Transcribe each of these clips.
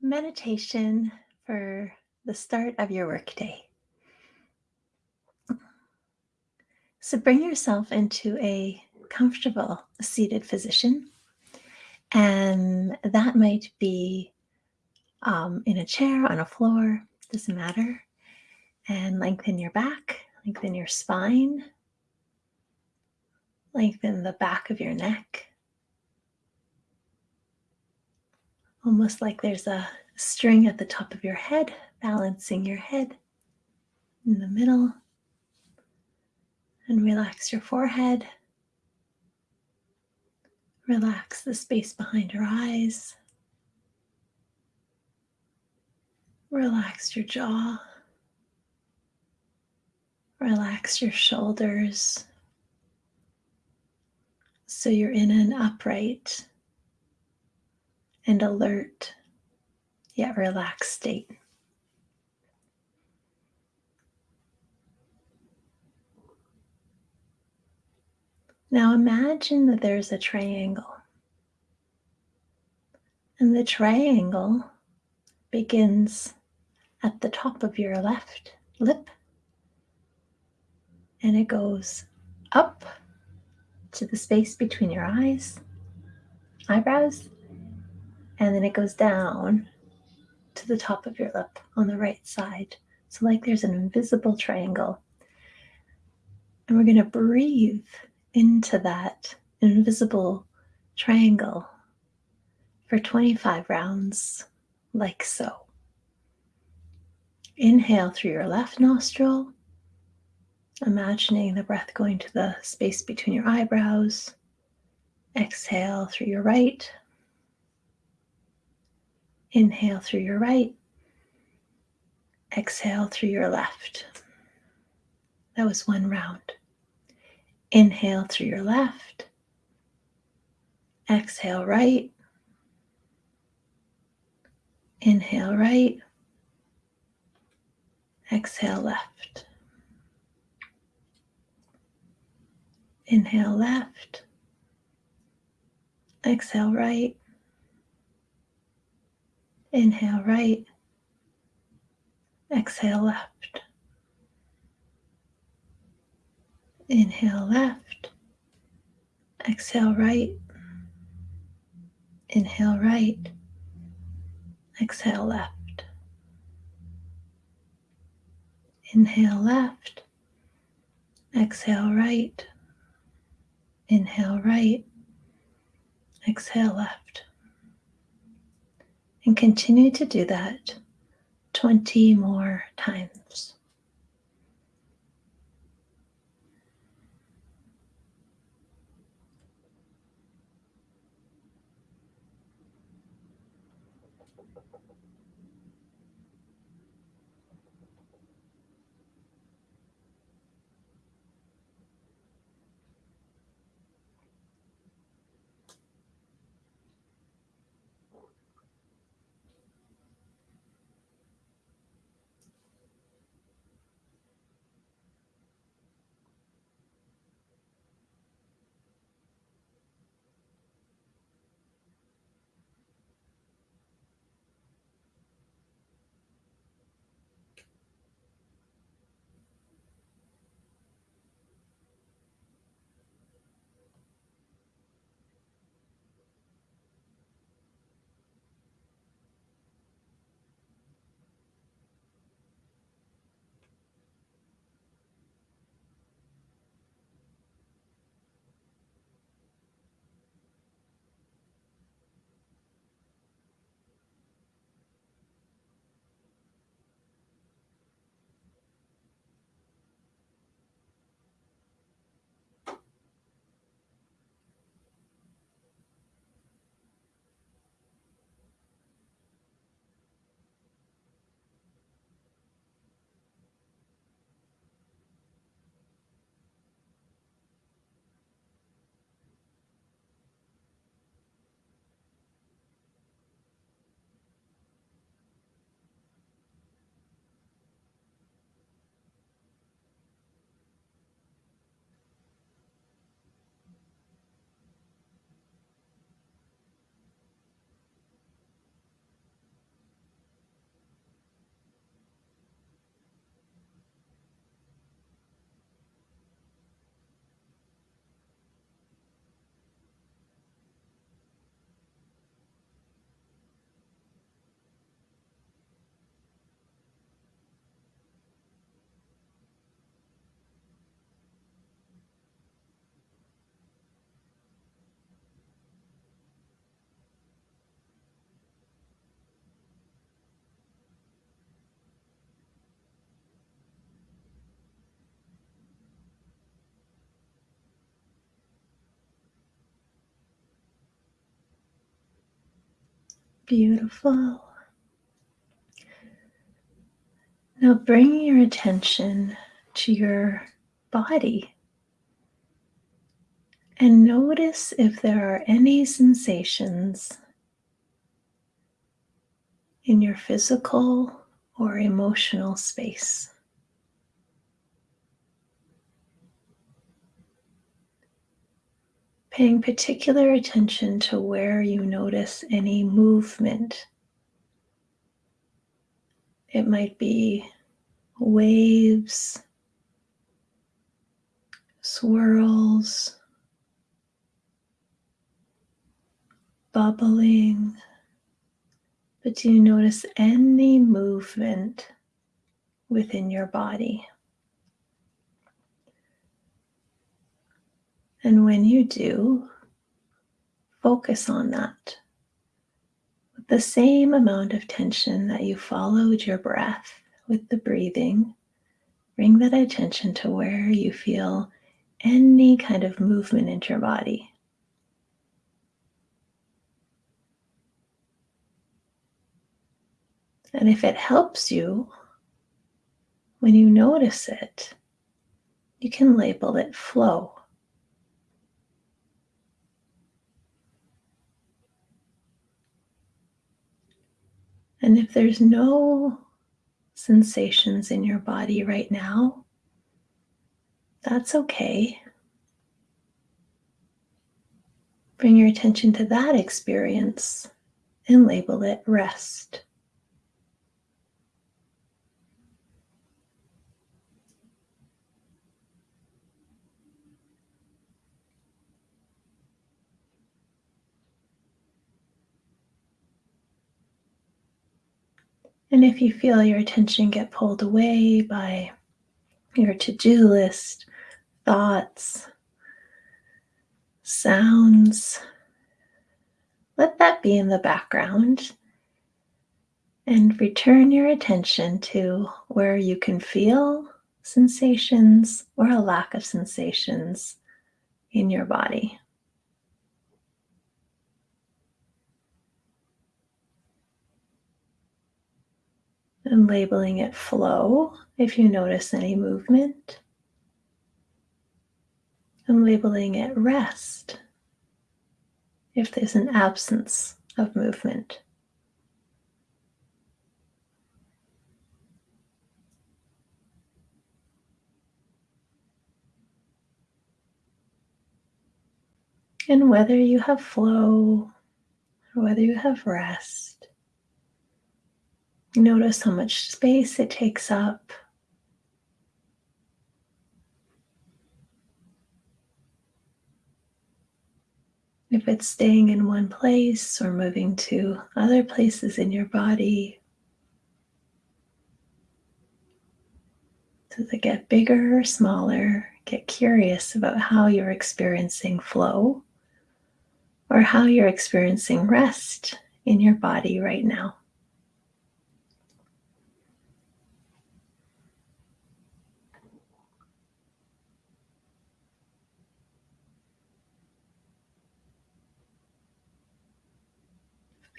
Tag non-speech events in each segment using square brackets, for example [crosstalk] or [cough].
meditation for the start of your workday. So bring yourself into a comfortable seated position. And that might be um, in a chair, on a floor, doesn't matter. And lengthen your back, lengthen your spine, lengthen the back of your neck. Almost like there's a string at the top of your head, balancing your head in the middle. And relax your forehead. Relax the space behind your eyes. Relax your jaw. Relax your shoulders. So you're in an upright and alert yet relaxed state. Now imagine that there's a triangle. And the triangle begins at the top of your left lip and it goes up to the space between your eyes, eyebrows, and then it goes down to the top of your lip on the right side. So, like there's an invisible triangle. And we're going to breathe into that invisible triangle for 25 rounds, like so. Inhale through your left nostril, imagining the breath going to the space between your eyebrows. Exhale through your right, Inhale through your right, exhale through your left. That was one round. Inhale through your left, exhale right, inhale right, exhale left. Inhale left, exhale right, Inhale right, exhale left. Inhale left, exhale right. Inhale right, exhale left. Inhale left, exhale right. Inhale right, exhale left and continue to do that 20 more times. Beautiful. Now bring your attention to your body and notice if there are any sensations in your physical or emotional space. Paying particular attention to where you notice any movement. It might be waves, swirls, bubbling. But do you notice any movement within your body? And when you do, focus on that with the same amount of tension that you followed your breath with the breathing. Bring that attention to where you feel any kind of movement in your body. And if it helps you, when you notice it, you can label it flow. And if there's no sensations in your body right now, that's okay. Bring your attention to that experience and label it rest. And if you feel your attention get pulled away by your to do list, thoughts, sounds, let that be in the background and return your attention to where you can feel sensations or a lack of sensations in your body. Labeling it flow if you notice any movement, and labeling it rest if there's an absence of movement. And whether you have flow or whether you have rest, Notice how much space it takes up. If it's staying in one place or moving to other places in your body, does it get bigger or smaller? Get curious about how you're experiencing flow or how you're experiencing rest in your body right now.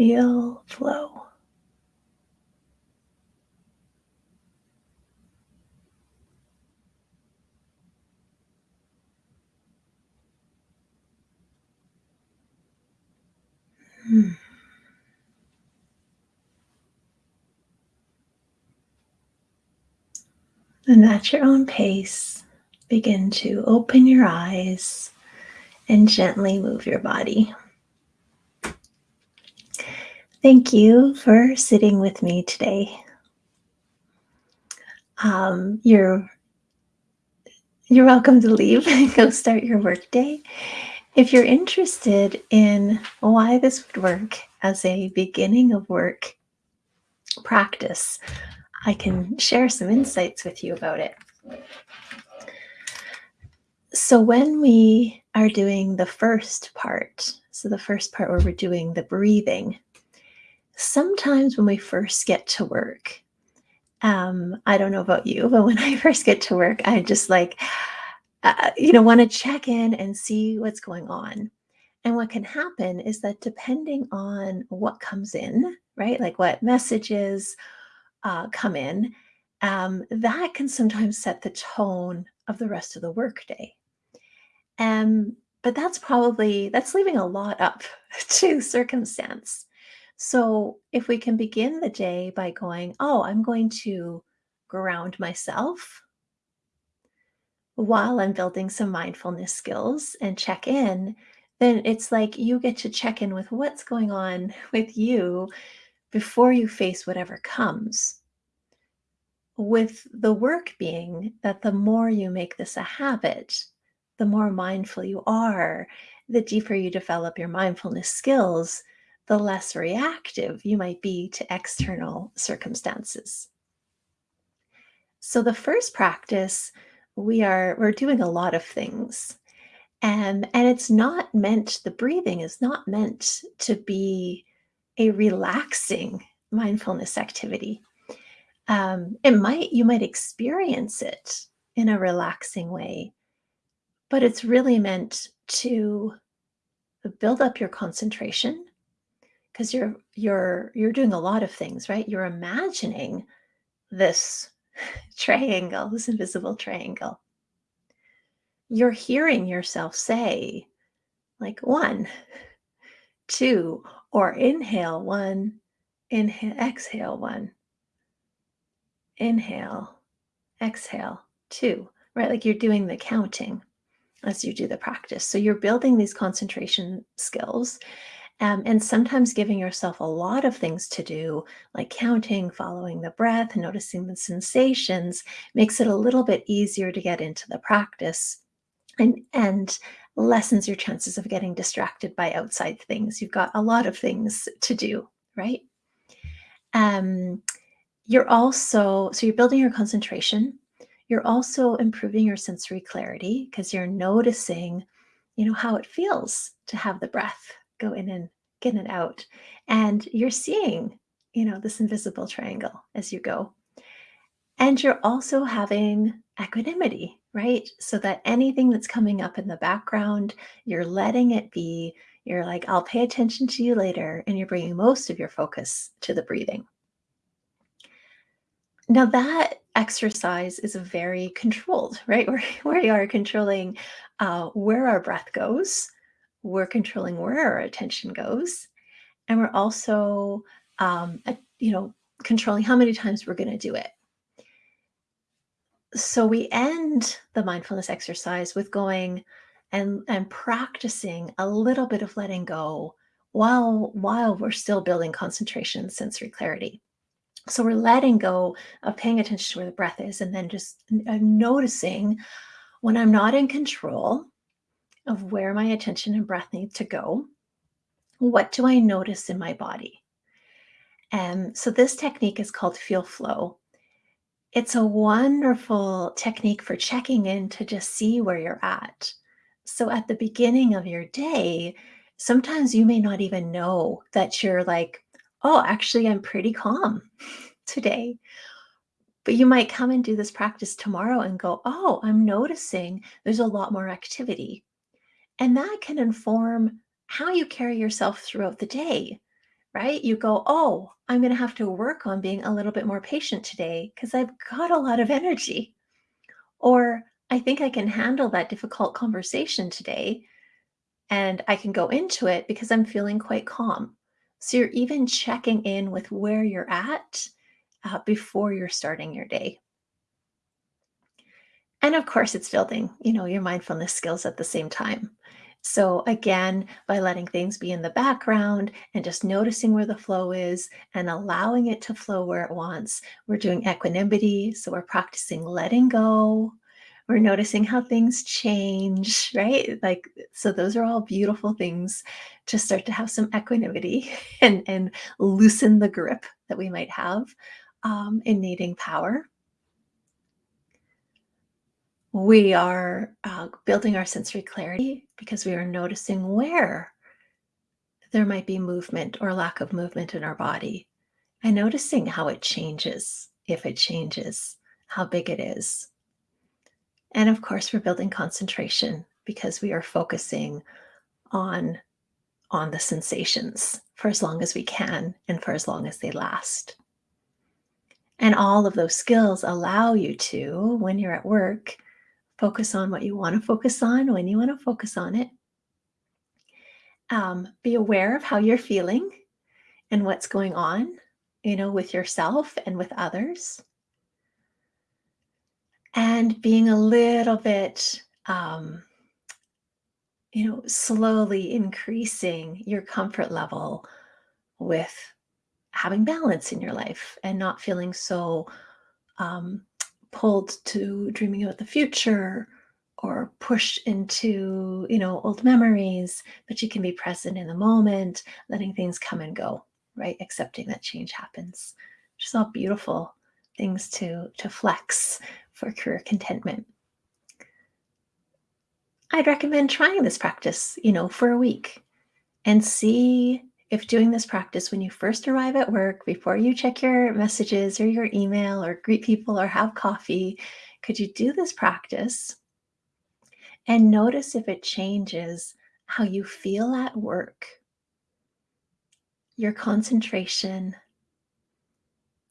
Feel flow. And at your own pace, begin to open your eyes and gently move your body. Thank you for sitting with me today. Um, you're you're welcome to leave and [laughs] go start your workday. If you're interested in why this would work as a beginning of work practice, I can share some insights with you about it. So when we are doing the first part, so the first part where we're doing the breathing, sometimes when we first get to work, um, I don't know about you, but when I [laughs] first get to work, I just like, uh, you know, want to check in and see what's going on. And what can happen is that depending on what comes in, right, like what messages uh, come in, um, that can sometimes set the tone of the rest of the workday. Um, but that's probably that's leaving a lot up [laughs] to circumstance. So if we can begin the day by going, oh, I'm going to ground myself while I'm building some mindfulness skills and check in, then it's like you get to check in with what's going on [laughs] with you before you face whatever comes. With the work being that the more you make this a habit, the more mindful you are, the deeper you develop your mindfulness skills, the less reactive you might be to external circumstances. So the first practice, we are we're doing a lot of things. And and it's not meant the breathing is not meant to be a relaxing mindfulness activity. Um, it might you might experience it in a relaxing way, but it's really meant to build up your concentration because you're you're you're doing a lot of things, right? You're imagining this [laughs] triangle, this invisible triangle. You're hearing yourself say, like one, [laughs] two, or inhale one, inhale, exhale one, inhale, exhale two, right? Like you're doing the counting as you do the practice. So you're building these concentration skills um, and sometimes giving yourself a lot of things to do, like counting, following the breath, noticing the sensations, makes it a little bit easier to get into the practice and, and lessens your chances of getting distracted by outside things. You've got a lot of things to do, right? Um, you're also, so you're building your concentration. You're also improving your sensory clarity because you're noticing, you know, how it feels to have the breath go in and get it out. And you're seeing, you know, this invisible triangle as you go. And you're also having equanimity, right? So that anything that's coming up in the background, you're letting it be. You're like, I'll pay attention to you later. And you're bringing most of your focus to the breathing. Now, that exercise is very controlled, right? [laughs] Where, where you are controlling uh, where our breath goes, we're controlling where our attention goes and we're also um, you know controlling how many times we're going to do it. So we end the mindfulness exercise with going and and practicing a little bit of letting go while while we're still building concentration and sensory clarity. So we're letting go of paying attention to where the breath is and then just uh, noticing when i'm not in control of where my attention and breath need to go. What do I notice in my body? And so this technique is called feel flow. It's a wonderful technique for checking in to just see where you're at. So at the beginning of your day, sometimes you may not even know that you're like, oh, actually, I'm pretty calm [laughs] today. But you might come and do this practice tomorrow and go, oh, I'm noticing there's a lot more activity. And that can inform how you carry yourself throughout the day, right? You go, oh, I'm going to have to work on being a little bit more patient today because I've got a lot of energy. Or I think I can handle that difficult conversation today and I can go into it because I'm feeling quite calm. So you're even checking in with where you're at uh, before you're starting your day. And of course, it's building, you know, your mindfulness skills at the same time. So again, by letting things be in the background and just noticing where the flow is and allowing it to flow where it wants, we're doing equanimity. So we're practicing letting go. We're noticing how things change, right? Like, so those are all beautiful things to start to have some equanimity [laughs] and, and loosen the grip that we might have um, in needing power we are uh, building our sensory clarity because we are noticing where there might be movement or lack of movement in our body and noticing how it changes, if it changes, how big it is. And of course, we're building concentration because we are focusing on on the sensations for as long as we can and for as long as they last. And all of those skills allow you to, when you're at work, focus on what you want to focus on when you want to focus on it. Um, be aware of how you're feeling and what's going on, you know, with yourself and with others. And being a little bit, um, you know, slowly increasing your comfort level with having balance in your life and not feeling so um, pulled to dreaming about the future or pushed into you know old memories but you can be present in the moment letting things come and go right? Accepting that change happens. Is all beautiful things to to flex for career contentment. I'd recommend trying this practice you know for a week and see if doing this practice when you first arrive at work, before you check your messages or your email or greet people or have coffee, could you do this practice and notice if it changes how you feel at work, your concentration,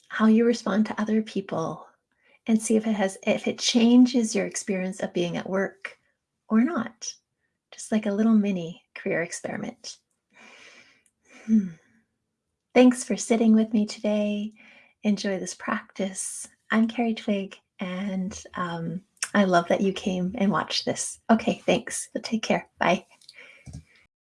how you respond to other people, and see if it has if it changes your experience of being at work or not. Just like a little mini career experiment. [sighs] Thanks for sitting with me today. Enjoy this practice. I'm Kerri Twigg, and um, I love that you came and watched this. Okay, thanks. Take care. Bye.